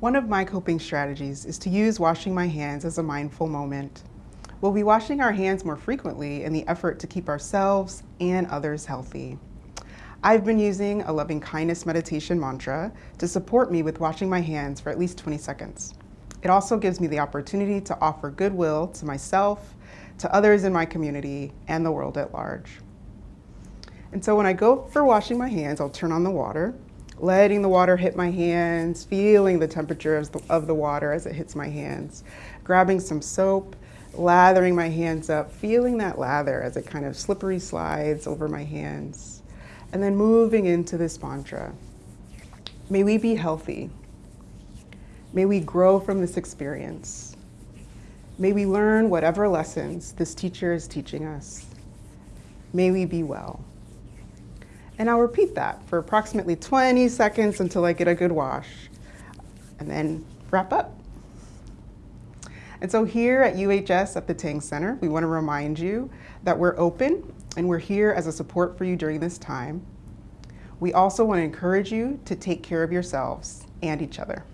One of my coping strategies is to use washing my hands as a mindful moment. We'll be washing our hands more frequently in the effort to keep ourselves and others healthy. I've been using a loving kindness meditation mantra to support me with washing my hands for at least 20 seconds. It also gives me the opportunity to offer goodwill to myself, to others in my community, and the world at large. And so when I go for washing my hands, I'll turn on the water letting the water hit my hands, feeling the temperature of the, of the water as it hits my hands, grabbing some soap, lathering my hands up, feeling that lather as it kind of slippery slides over my hands, and then moving into this mantra. May we be healthy. May we grow from this experience. May we learn whatever lessons this teacher is teaching us. May we be well. And I'll repeat that for approximately 20 seconds until I get a good wash and then wrap up. And so here at UHS at the Tang Center, we want to remind you that we're open and we're here as a support for you during this time. We also want to encourage you to take care of yourselves and each other.